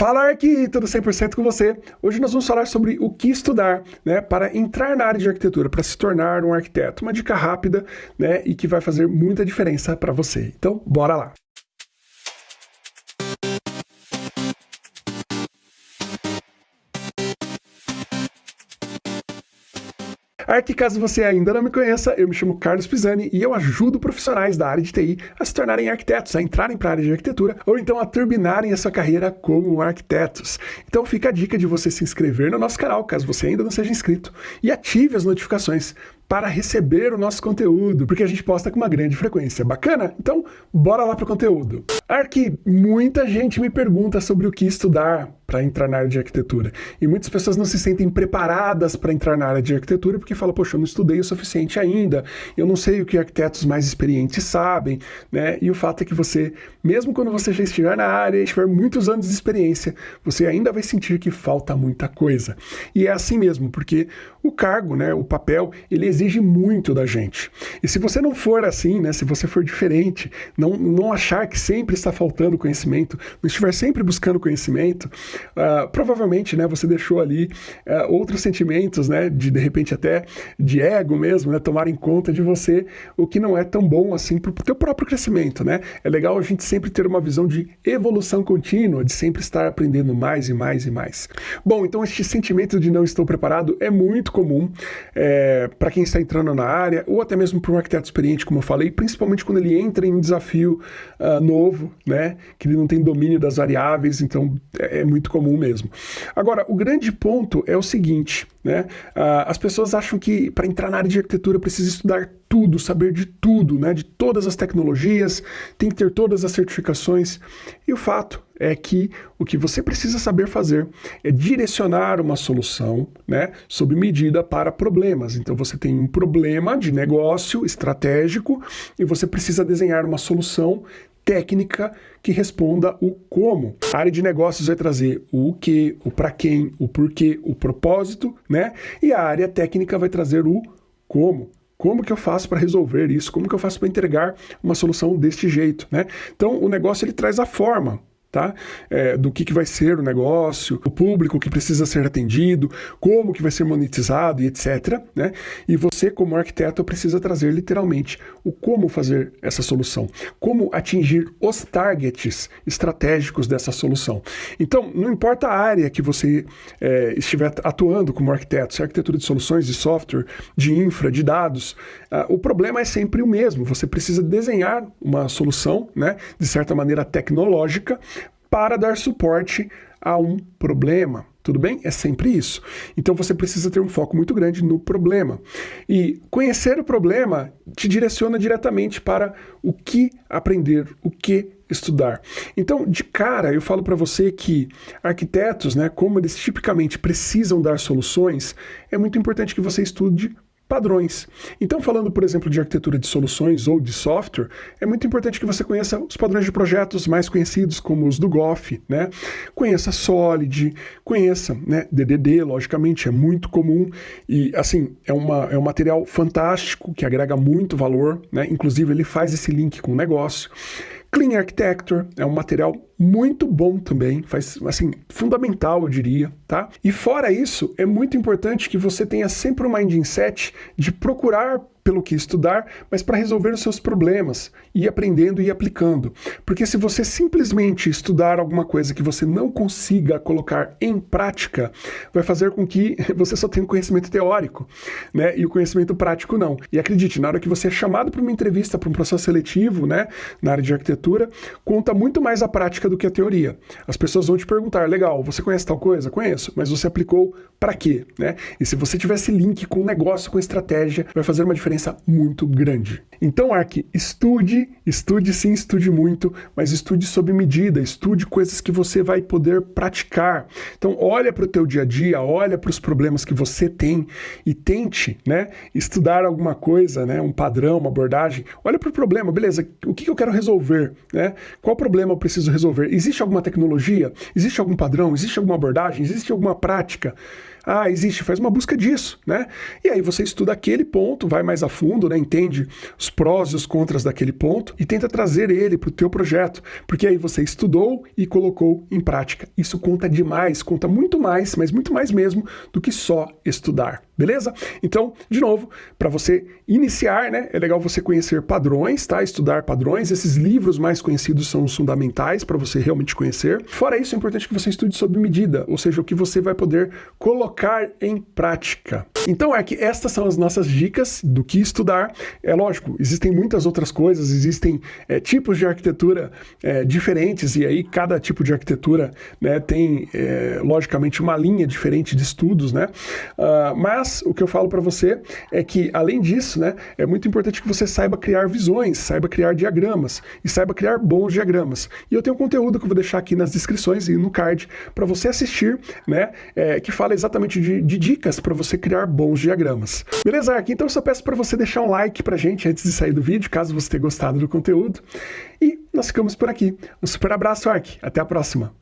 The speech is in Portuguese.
Fala aqui, tudo 100% com você. Hoje nós vamos falar sobre o que estudar né, para entrar na área de arquitetura, para se tornar um arquiteto. Uma dica rápida né, e que vai fazer muita diferença para você. Então, bora lá! Aqui, caso você ainda não me conheça, eu me chamo Carlos Pisani e eu ajudo profissionais da área de TI a se tornarem arquitetos, a entrarem para a área de arquitetura ou então a turbinarem a sua carreira como arquitetos. Então fica a dica de você se inscrever no nosso canal, caso você ainda não seja inscrito, e ative as notificações para receber o nosso conteúdo, porque a gente posta com uma grande frequência. Bacana? Então, bora lá para o conteúdo. Aqui, muita gente me pergunta sobre o que estudar para entrar na área de arquitetura. E muitas pessoas não se sentem preparadas para entrar na área de arquitetura porque falam, poxa, eu não estudei o suficiente ainda, eu não sei o que arquitetos mais experientes sabem, né? E o fato é que você, mesmo quando você já estiver na área e tiver muitos anos de experiência, você ainda vai sentir que falta muita coisa. E é assim mesmo, porque o cargo, né, o papel, ele exige muito da gente. E se você não for assim, né, se você for diferente, não, não achar que sempre está faltando conhecimento, não estiver sempre buscando conhecimento, uh, provavelmente, né, você deixou ali uh, outros sentimentos, né, de de repente até de ego mesmo, né, tomarem conta de você, o que não é tão bom assim para o teu próprio crescimento, né? É legal a gente sempre ter uma visão de evolução contínua, de sempre estar aprendendo mais e mais e mais. Bom, então este sentimento de não estou preparado é muito comum é, para quem está entrando na área, ou até mesmo para um arquiteto experiente, como eu falei, principalmente quando ele entra em um desafio uh, novo, né, que ele não tem domínio das variáveis, então é, é muito comum mesmo. Agora, o grande ponto é o seguinte, né? Uh, as pessoas acham que para entrar na área de arquitetura precisa estudar tudo, saber de tudo, né? de todas as tecnologias, tem que ter todas as certificações. E o fato é que o que você precisa saber fazer é direcionar uma solução né, sob medida para problemas. Então você tem um problema de negócio estratégico e você precisa desenhar uma solução técnica que responda o como. A área de negócios vai trazer o que, o para quem, o porquê, o propósito, né? E a área técnica vai trazer o como. Como que eu faço para resolver isso? Como que eu faço para entregar uma solução deste jeito, né? Então, o negócio ele traz a forma, tá? É, do que, que vai ser o negócio, o público que precisa ser atendido, como que vai ser monetizado e etc. Né? E você, como arquiteto, precisa trazer literalmente o como fazer essa solução, como atingir os targets estratégicos dessa solução. Então, não importa a área que você é, estiver atuando como arquiteto, se é arquitetura de soluções, de software, de infra, de dados, o problema é sempre o mesmo. Você precisa desenhar uma solução, né, de certa maneira tecnológica, para dar suporte a um problema. Tudo bem? É sempre isso. Então você precisa ter um foco muito grande no problema. E conhecer o problema te direciona diretamente para o que aprender, o que estudar. Então, de cara, eu falo para você que arquitetos, né, como eles tipicamente precisam dar soluções, é muito importante que você estude padrões. Então, falando, por exemplo, de arquitetura de soluções ou de software, é muito importante que você conheça os padrões de projetos mais conhecidos, como os do GOF, né? Conheça Solid, conheça né, DDD, logicamente, é muito comum e, assim, é, uma, é um material fantástico que agrega muito valor, né? Inclusive, ele faz esse link com o negócio. Clean Architecture é um material muito bom também, faz assim, fundamental, eu diria, tá? E fora isso, é muito importante que você tenha sempre o um mindset de procurar pelo que estudar, mas para resolver os seus problemas, ir aprendendo e aplicando. Porque se você simplesmente estudar alguma coisa que você não consiga colocar em prática, vai fazer com que você só tenha um conhecimento teórico, né? E o conhecimento prático não. E acredite, na hora que você é chamado para uma entrevista, para um processo seletivo, né, na área de arquitetura, conta muito mais a prática do que a teoria. As pessoas vão te perguntar, legal, você conhece tal coisa? Conheço, mas você aplicou para quê, né? E se você tivesse link com negócio, com estratégia, vai fazer uma diferença diferença muito grande. Então, Ark, estude, estude sim, estude muito, mas estude sob medida, estude coisas que você vai poder praticar. Então, olha para o teu dia a dia, olha para os problemas que você tem e tente, né, estudar alguma coisa, né, um padrão, uma abordagem. Olha para o problema, beleza, o que eu quero resolver, né? Qual problema eu preciso resolver? Existe alguma tecnologia? Existe algum padrão? Existe alguma abordagem? Existe alguma prática? Ah, existe, faz uma busca disso, né? E aí você estuda aquele ponto, vai mais a fundo, né? Entende os prós e os contras daquele ponto e tenta trazer ele para o teu projeto, porque aí você estudou e colocou em prática. Isso conta demais, conta muito mais, mas muito mais mesmo do que só estudar. Beleza? Então, de novo, para você iniciar, né, é legal você conhecer padrões, tá? Estudar padrões. Esses livros mais conhecidos são os fundamentais para você realmente conhecer. Fora isso, é importante que você estude sob medida, ou seja, o que você vai poder colocar em prática. Então, é que estas são as nossas dicas do que estudar. É lógico, existem muitas outras coisas, existem é, tipos de arquitetura é, diferentes, e aí cada tipo de arquitetura né, tem, é, logicamente, uma linha diferente de estudos, né? Uh, mas mas o que eu falo para você é que, além disso, né, é muito importante que você saiba criar visões, saiba criar diagramas e saiba criar bons diagramas. E eu tenho um conteúdo que eu vou deixar aqui nas descrições e no card para você assistir, né, é, que fala exatamente de, de dicas para você criar bons diagramas. Beleza, Ark? Então eu só peço para você deixar um like pra gente antes de sair do vídeo, caso você tenha gostado do conteúdo. E nós ficamos por aqui. Um super abraço, Ark. Até a próxima.